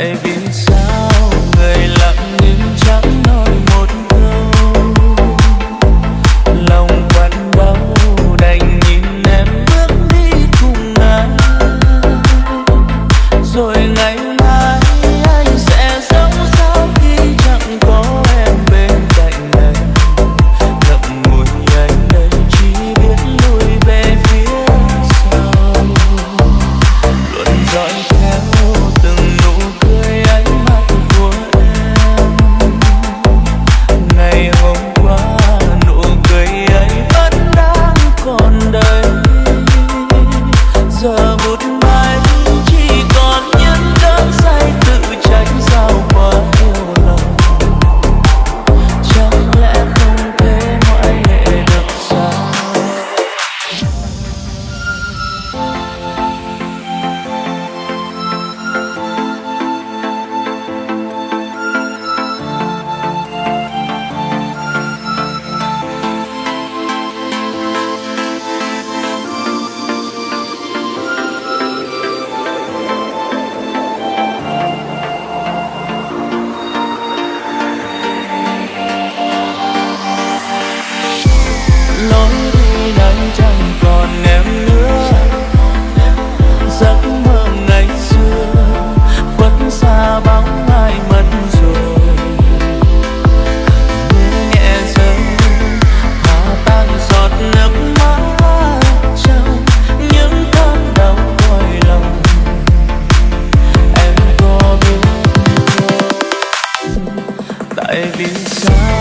Baby, Baby, sorry